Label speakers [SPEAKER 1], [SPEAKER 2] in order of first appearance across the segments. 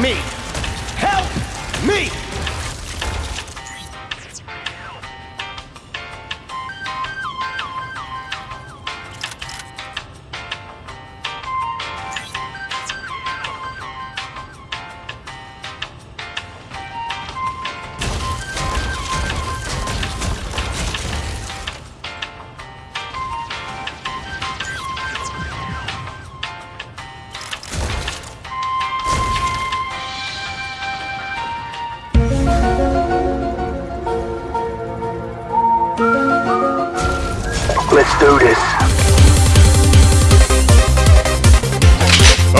[SPEAKER 1] me. Let's do this.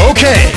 [SPEAKER 2] Okay,